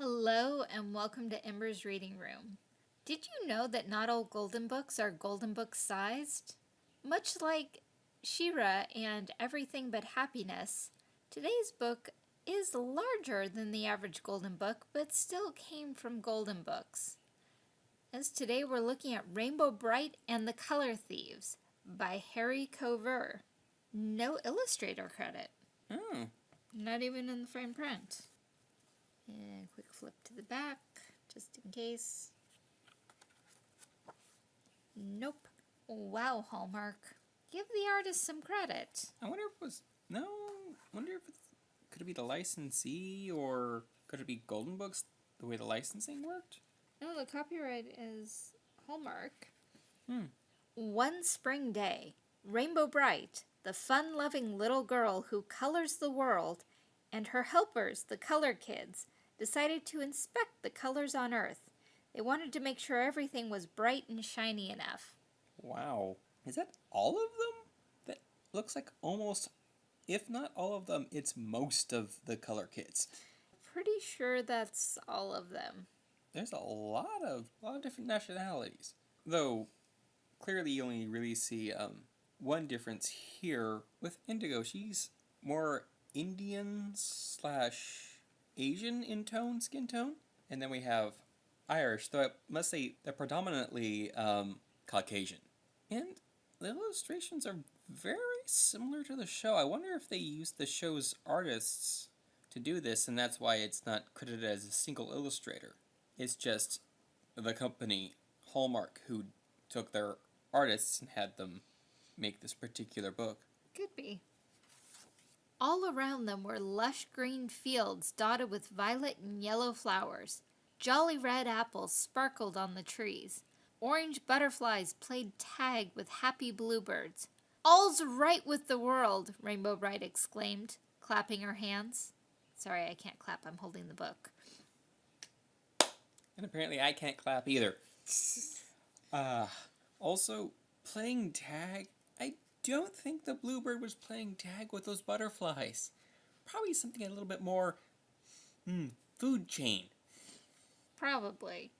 Hello and welcome to Ember's Reading Room. Did you know that not all golden books are golden book sized? Much like She-Ra and Everything But Happiness, today's book is larger than the average golden book but still came from golden books. As today we're looking at Rainbow Brite and the Color Thieves by Harry Cover. No illustrator credit. Oh. Not even in the fine print. And quick flip to the back, just in case. Nope. Wow, Hallmark. Give the artist some credit. I wonder if it was no. I wonder if it's could it be the licensee or could it be Golden Books the way the licensing worked? No, the copyright is Hallmark. Hmm. One spring day, Rainbow Brite, the fun-loving little girl who colors the world, and her helpers, the color kids, decided to inspect the colors on Earth. They wanted to make sure everything was bright and shiny enough. Wow. Is that all of them? That looks like almost, if not all of them, it's most of the color kits. Pretty sure that's all of them. There's a lot of a lot of different nationalities. Though clearly you only really see um, one difference here with Indigo. She's more Indian slash Asian in tone, skin tone. And then we have Irish, though I must say they're predominantly um, Caucasian. And the illustrations are very similar to the show. I wonder if they used the show's artists to do this, and that's why it's not credited as a single illustrator. It's just the company Hallmark who took their artists and had them make this particular book. Could be. All around them were lush green fields dotted with violet and yellow flowers. Jolly red apples sparkled on the trees. Orange butterflies played tag with happy bluebirds. All's right with the world, Rainbow Brite exclaimed, clapping her hands. Sorry, I can't clap. I'm holding the book. And apparently I can't clap either. uh, also, playing tag, don't think the bluebird was playing tag with those butterflies. Probably something a little bit more, hmm, food chain. Probably.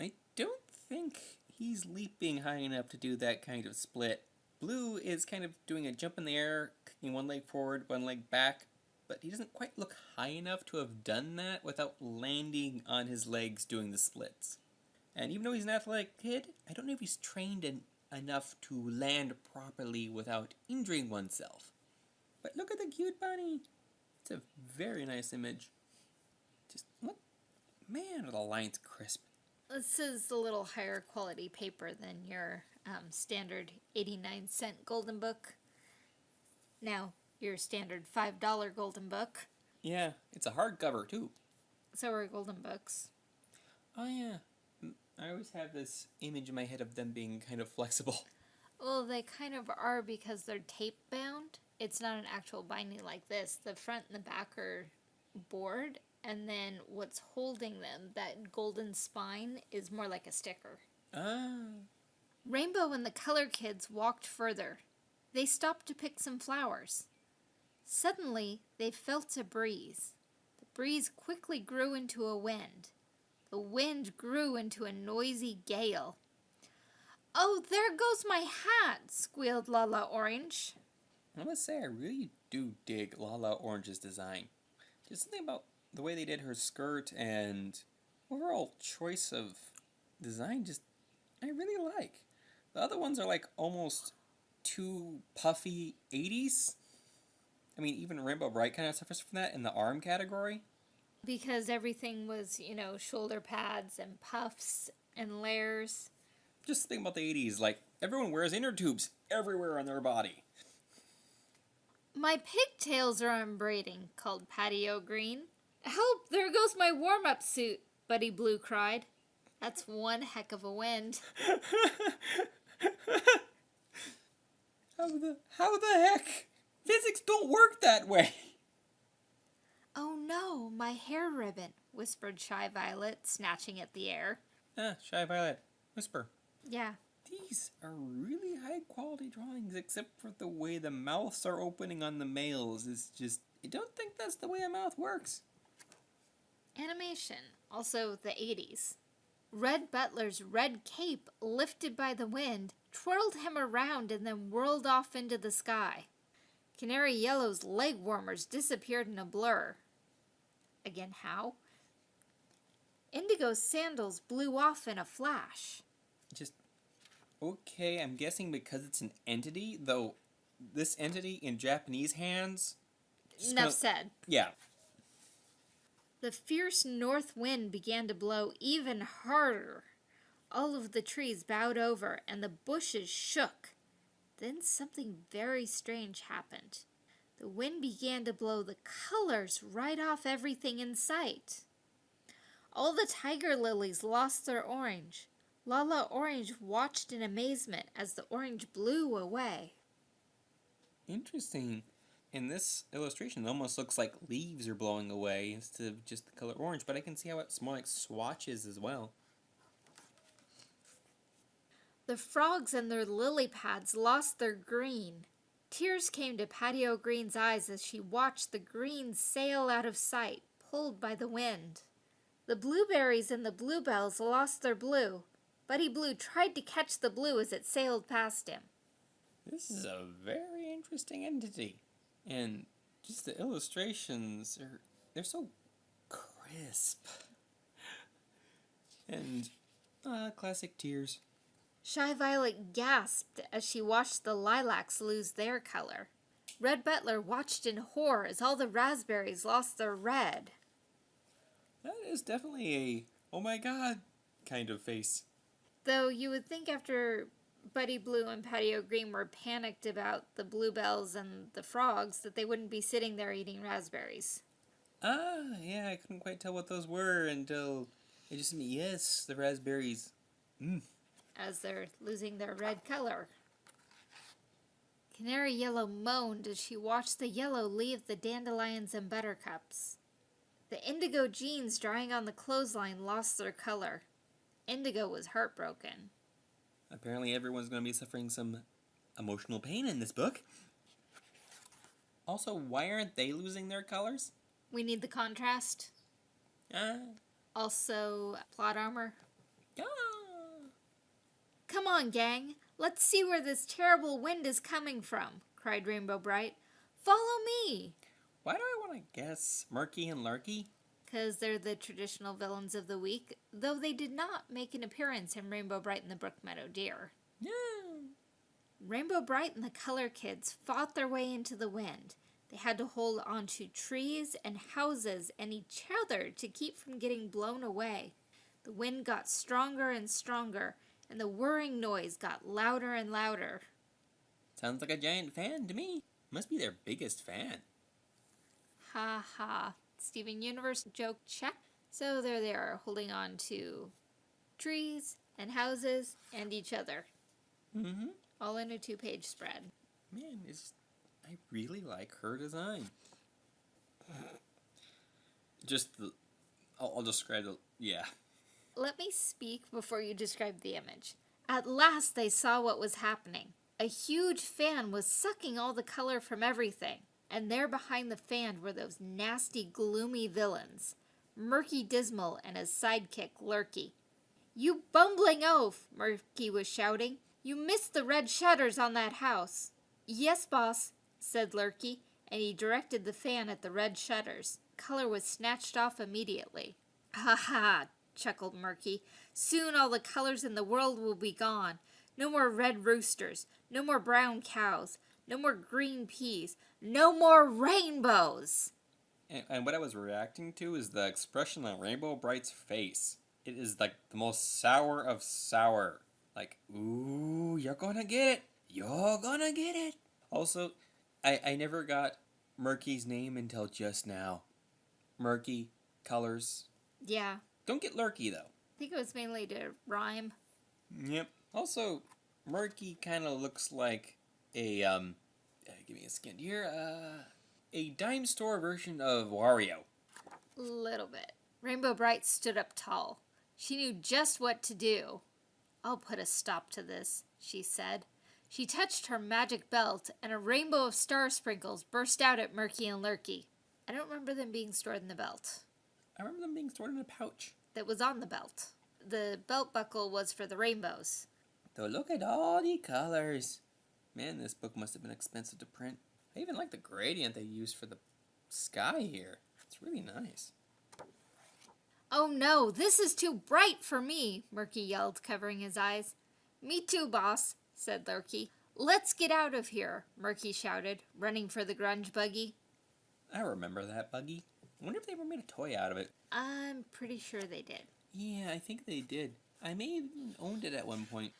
I don't think he's leaping high enough to do that kind of split. Blue is kind of doing a jump in the air, kicking one leg forward, one leg back, but he doesn't quite look high enough to have done that without landing on his legs doing the splits. And even though he's an athletic kid, I don't know if he's trained in, enough to land properly without injuring oneself. But look at the cute bunny. It's a very nice image. Just look, man, are the lines crisp. This is a little higher quality paper than your um, standard 89 cent golden book. Now, your standard $5 golden book. Yeah, it's a hardcover too. So are golden books. Oh yeah. I always have this image in my head of them being kind of flexible. Well, they kind of are because they're tape bound. It's not an actual binding like this. The front and the back are board, and then what's holding them, that golden spine, is more like a sticker. Ah. Rainbow and the color kids walked further. They stopped to pick some flowers. Suddenly, they felt a breeze. The breeze quickly grew into a wind. The wind grew into a noisy gale. Oh, there goes my hat, squealed Lala Orange. I must say, I really do dig Lala Orange's design. There's something about the way they did her skirt and overall choice of design just I really like. The other ones are like almost too puffy 80s. I mean, even Rainbow Brite kind of suffers from that in the arm category. Because everything was, you know, shoulder pads and puffs and layers. Just think about the 80s, like everyone wears inner tubes everywhere on their body. My pigtails are unbraiding, called Patty O'Green. Help, there goes my warm-up suit, Buddy Blue cried. That's one heck of a wind. how the how the heck? Physics don't work that way. Oh no, my hair ribbon, whispered Shy Violet, snatching at the air. Ah, Shy Violet, whisper. Yeah. These are really high quality drawings, except for the way the mouths are opening on the males is just. I don't think that's the way a mouth works. Animation, also the 80s. Red Butler's red cape, lifted by the wind, twirled him around and then whirled off into the sky. Canary Yellow's leg warmers disappeared in a blur. Again, how? Indigo's sandals blew off in a flash. Just okay. I'm guessing because it's an entity, though. This entity in Japanese hands. Enough gonna- said. Yeah. The fierce north wind began to blow even harder. All of the trees bowed over and the bushes shook. Then something very strange happened. The wind began to blow the colors right off everything in sight. All the tiger lilies lost their orange. Lala Orange watched in amazement as the orange blew away. Interesting. In this illustration, it almost looks like leaves are blowing away instead of just the color orange, but I can see how it's more like swatches as well. The frogs and their lily pads lost their green. Tears came to Patty O'Green's eyes as she watched the green sail out of sight, pulled by the wind. The blueberries and the bluebells lost their blue. Buddy Blue tried to catch the blue as it sailed past him. This is a very interesting entity. And just the illustrations are they're so crisp. And uh classic tears. Shy Violet gasped as she watched the lilacs lose their color. Red Butler watched in horror as all the raspberries lost their red. That is definitely a oh my god kind of face. Though you would think after Buddy Blue and Patio Green were panicked about the bluebells and the frogs that they wouldn't be sitting there eating raspberries. Ah, yeah, I couldn't quite tell what those were until it just. Yes, the raspberries. Mm. As they're losing their red color. Canary Yellow moaned as she watched the yellow leave the dandelions and buttercups. The indigo jeans drying on the clothesline lost their color. Indigo was heartbroken. Apparently, everyone's going to be suffering some emotional pain in this book. Also, why aren't they losing their colors? We need the contrast. Ah, Also, plot armor. ah. Come on, gang. Let's see where this terrible wind is coming from, cried Rainbow Brite. Follow me. Why do I want to guess Murky and Lurky? because they're the traditional villains of the week, though they did not make an appearance in Rainbow Brite and the Brook Meadow Deer. Yeah. Rainbow Brite and the Color Kids fought their way into the wind. They had to hold onto trees and houses and each other to keep from getting blown away. The wind got stronger and stronger, and the whirring noise got louder and louder. Sounds like a giant fan to me. Must be their biggest fan. Ha ha. Steven Universe joke check. So there they are, holding on to trees and houses and each other, Mm-hmm. all in a two page spread. Man, it's, I really like her design. Just the, I'll, I'll describe the, yeah. Let me speak before you describe the image. At last they saw what was happening. A huge fan was sucking all the color from everything, and there behind the fan were those nasty, gloomy villains Murky Dismal and his sidekick, Lurky. You bumbling oaf, Murky was shouting. You missed the red shutters on that house. Yes, boss, said Lurky, and he directed the fan at the red shutters. Color was snatched off immediately. Ha ha, chuckled Murky. Soon all the colors in the world will be gone. No more red roosters, no more brown cows, no more green peas, no more rainbows. And, and what I was reacting to is the expression on Rainbow Brite's face. It is like the most sour of sour. Like, ooh, you're gonna get it. You're gonna get it. Also, I, I never got Murky's name until just now. Murky, colors. Yeah, Don't get lurky though. I think it was mainly to rhyme. Yep. Also, Murky kind of looks like a um. Uh, give me a second here. Uh, a dime store version of Wario. A little bit. Rainbow Brite stood up tall. She knew just what to do. I'll put a stop to this, she said. She touched her magic belt, and a rainbow of star sprinkles burst out at Murky and Lurky. I don't remember them being stored in the belt. I remember them being stored in a pouch. That was on the belt. The belt buckle was for the rainbows. Though look at all the colors. Man, this book must have been expensive to print. I even like the gradient they used for the sky here. It's really nice. Oh no, this is too bright for me, Murky yelled, covering his eyes. Me too, boss, said Lurky. Let's get out of here, Murky shouted, running for the grunge buggy. I remember that buggy. I wonder if they ever made a toy out of it. I'm pretty sure they did. Yeah, I think they did. I may have even owned it at one point.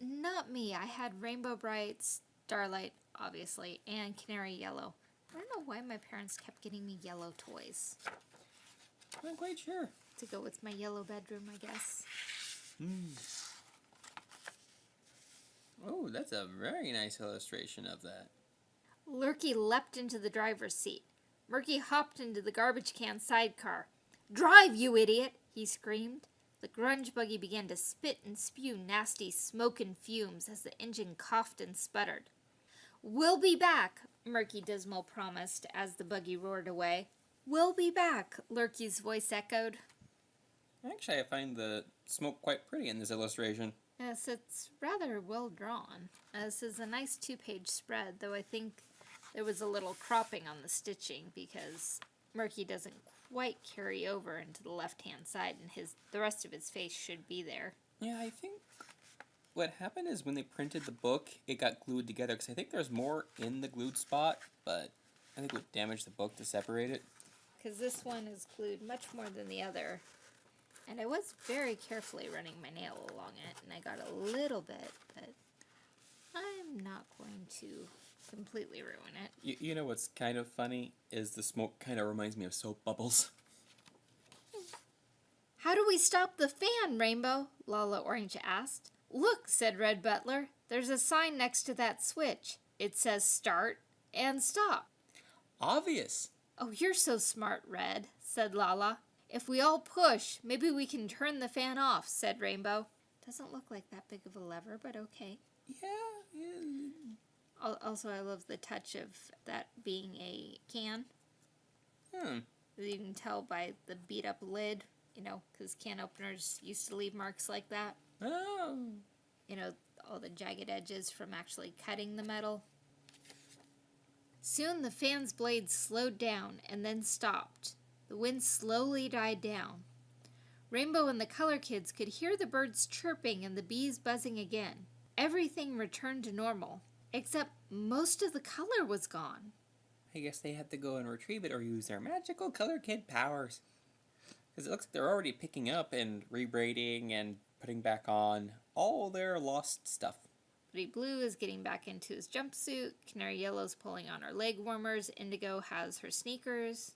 Not me. I had Rainbow Brite, Starlight, obviously, and Canary Yellow. I don't know why my parents kept getting me yellow toys I'm not quite sure. to go with my yellow bedroom, I guess. Hmm. Oh, that's a very nice illustration of that. Lurky leapt into the driver's seat. Murky hopped into the garbage can sidecar. Drive, you idiot! he screamed. The grunge buggy began to spit and spew nasty smoke and fumes as the engine coughed and sputtered. We'll be back, Murky Dismal promised as the buggy roared away. We'll be back, Lurky's voice echoed. Actually, I find the smoke quite pretty in this illustration. Yes, it's rather well drawn. This is a nice two page spread, though I think there was a little cropping on the stitching because Murky doesn't quite carry over into the left hand side and his the rest of his face should be there. Yeah, I think what happened is when they printed the book, it got glued together because I think there's more in the glued spot, but I think it would damage the book to separate it. Because this one is glued much more than the other. And I was very carefully running my nail along it, and I got a little bit, but I'm not going to completely ruin it. You, you know what's kind of funny is the smoke kind of reminds me of soap bubbles. How do we stop the fan, Rainbow? Lala Orange asked. Look, said Red Butler. There's a sign next to that switch. It says start and stop. Obvious. Oh, you're so smart, Red, said Lala. If we all push, maybe we can turn the fan off, said Rainbow. Doesn't look like that big of a lever, but okay. Yeah, yeah. Al- Also, I love the touch of that being a can. Hmm. You can tell by the beat up lid, you know, because can openers used to leave marks like that. Oh. you know, all the jagged edges from actually cutting the metal. Soon the fan's blades slowed down and then stopped. The wind slowly died down. Rainbow and the color kids could hear the birds chirping and the bees buzzing again. Everything returned to normal, except most of the color was gone. I guess they had to go and retrieve it or use their magical color kid powers. Because it looks like they're already picking up and rebraiding and putting back on all their lost stuff. Pretty Blue is getting back into his jumpsuit. Canary Yellow's pulling on her leg warmers. Indigo has her sneakers.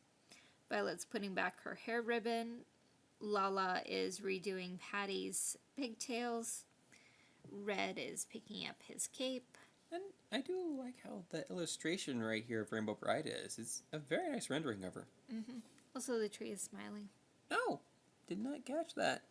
Violet's putting back her hair ribbon. Lala is redoing Patty's pigtails. Red is picking up his cape. I do like how the illustration right here of Rainbow Brite is. It's a very nice rendering of her. Mm-hmm. Also, the tree is smiling. Oh, did not catch that.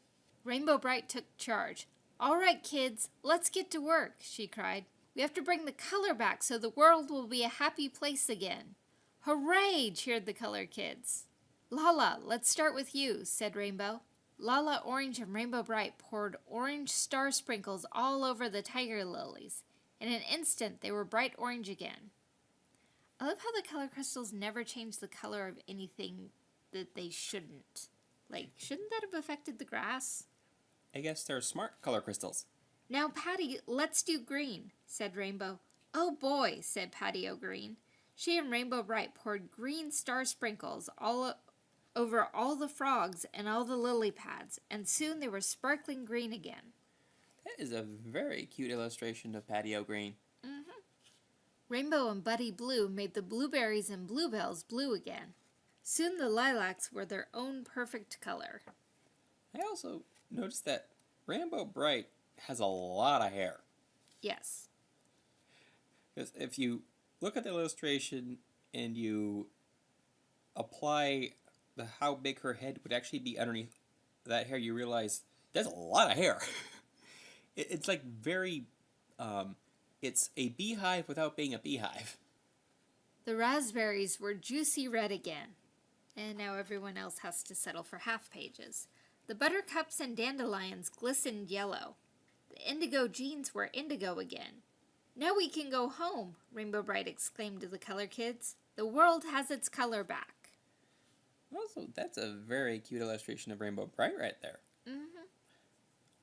Rainbow Brite took charge. All right, kids, let's get to work, she cried. We have to bring the color back so the world will be a happy place again. Hooray! cheered the color kids. Lala, let's start with you, said Rainbow. Lala Orange and Rainbow Brite poured orange star sprinkles all over the tiger lilies. In an instant, they were bright orange again. I love how the color crystals never change the color of anything that they shouldn't. Like, shouldn't that have affected the grass? I guess they're smart color crystals. Now, Patty, let's do green, said Rainbow. Oh boy, said Patty O'Green. She and Rainbow Brite poured green star sprinkles all over all the frogs and all the lily pads, and soon they were sparkling green again. That is a very cute illustration of Patty O'Green. Mm-hmm. Rainbow and Buddy Blue made the blueberries and bluebells blue again. Soon the lilacs were their own perfect color. I also noticed that Rainbow Brite has a lot of hair. Yes. Because if you look at the illustration and you apply the how big her head would actually be underneath that hair, you realize there's a lot of hair. it, it's like very, um, it's a beehive without being a beehive. The raspberries were juicy red again. And now everyone else has to settle for half pages. The buttercups and dandelions glistened yellow. The indigo jeans were indigo again. Now we can go home, Rainbow Brite exclaimed to the color kids. The world has its color back. Also, that's a very cute illustration of Rainbow Brite right there.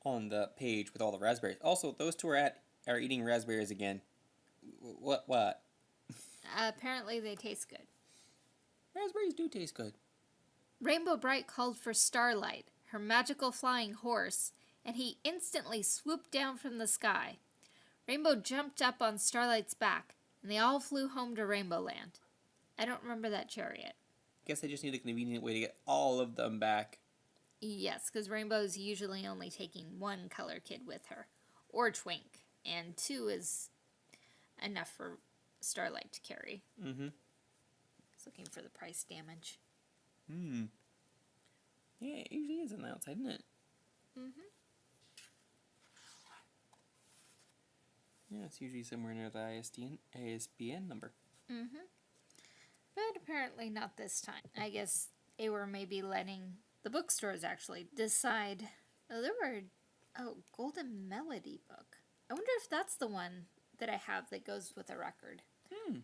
On the page with all the raspberries. Also, those two are at are eating raspberries again. What? What? Uh, apparently they taste good. Raspberries do taste good. Rainbow Brite called for Starlight, her magical flying horse, and he instantly swooped down from the sky. Rainbow jumped up on Starlight's back, and they all flew home to Rainbow Land. I don't remember that chariot. Guess I just need a convenient way to get all of them back. Yes, because Rainbow's usually only taking one color kid with her, or Twink, and two is enough for Starlight to carry. Mm-hmm. He's looking for the price damage. Hmm. Yeah, it usually is on the outside, isn't it? Mm-hmm. Yeah, it's usually somewhere near the ISDN, ISBN number. Mm-hmm. But apparently not this time. I guess they were maybe letting the bookstores actually decide. Oh, there were oh Golden Melody book. I wonder if that's the one that I have that goes with a record. Hmm.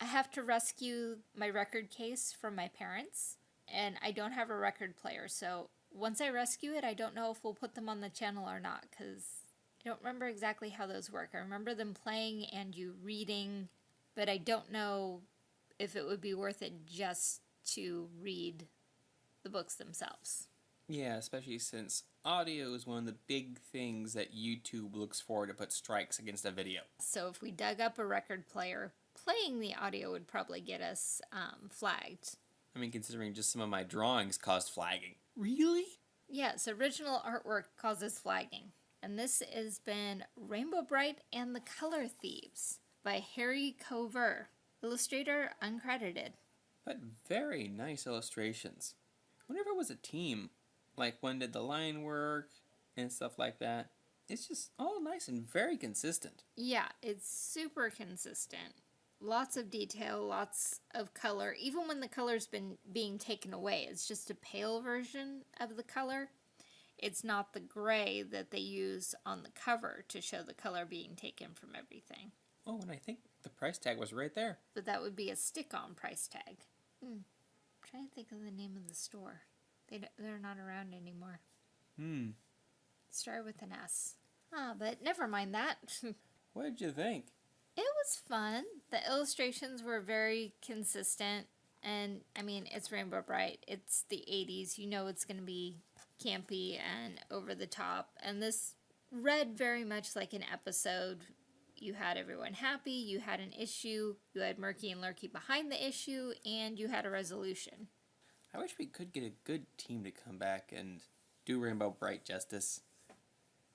I have to rescue my record case from my parents, and I don't have a record player. So once I rescue it, I don't know if we'll put them on the channel or not because I don't remember exactly how those work. I remember them playing and you reading, but I don't know if it would be worth it just to read the books themselves. Yeah, especially since audio is one of the big things that YouTube looks for to put strikes against a video. So if we dug up a record player, playing the audio would probably get us um, flagged. I mean, considering just some of my drawings caused flagging. Really? Yes, original artwork causes flagging. And this has been Rainbow Brite and the Color Thieves by Harry Cover, illustrator uncredited. But very nice illustrations. Whenever it was a team, like when did the line work and stuff like that, it's just all nice and very consistent. Yeah, it's super consistent. Lots of detail, lots of color. Even when the color's been being taken away, it's just a pale version of the color. It's not the gray that they use on the cover to show the color being taken from everything. Oh, and I think the price tag was right there. But that would be a stick-on price tag. Hmm. Trying to think of the name of the store. They they're not around anymore. Hmm. Start with an S. Ah, but never mind that. What did you think? It was fun. The illustrations were very consistent, and I mean, it's Rainbow Brite. It's the '80s. You know, it's going to be campy and over the top. And this read very much like an episode. You had everyone happy. You had an issue. You had Murky and Lurky behind the issue, and you had a resolution. I wish we could get a good team to come back and do Rainbow Brite justice.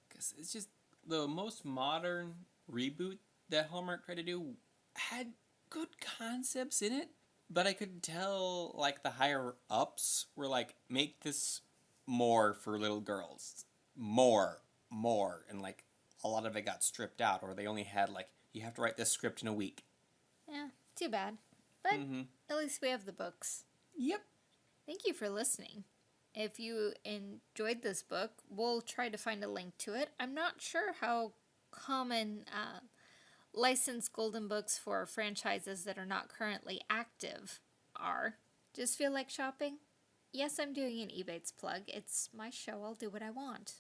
Because it's just the most modern reboot that Hallmark tried to do had good concepts in it, but I could tell like the higher ups were like, make this more for little girls. More, more. And like a lot of it got stripped out, or they only had like, you have to write this script in a week. Yeah, too bad. But Mm-hmm. at least we have the books. Yep. Thank you for listening. If you enjoyed this book, we'll try to find a link to it. I'm not sure how common uh, licensed golden books for franchises that are not currently active are. Just feel like shopping? Yes, I'm doing an Ebates plug. It's my show. I'll do what I want.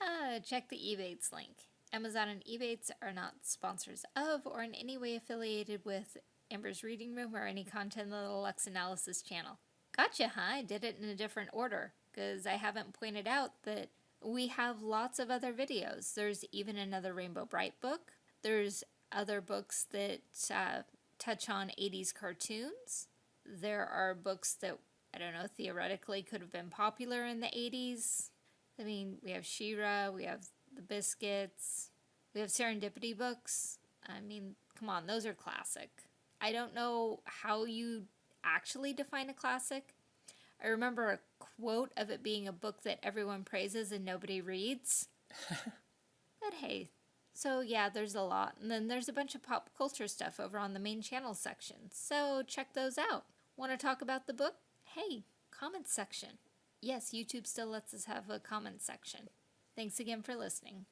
Uh, check the Ebates link. Amazon and Ebates are not sponsors of or in any way affiliated with Amber's Reading Room or any content on the Lux Analysis channel. Gotcha, huh? I did it in a different order because I haven't pointed out that we have lots of other videos. There's even another Rainbow Brite book. There's other books that uh, touch on 80s cartoons. There are books that, I don't know, theoretically could have been popular in the 80s. I mean, we have She-Ra, we have The Biscuits, we have Serendipity books. I mean, come on, those are classic. I don't know how you actually define a classic. I remember a quote of it being a book that everyone praises and nobody reads. but hey, so yeah, there's a lot. And then there's a bunch of pop culture stuff over on the main channel section. So check those out. Want to talk about the book? hey, comments section. Yes, YouTube still lets us have a comment section. Thanks again for listening.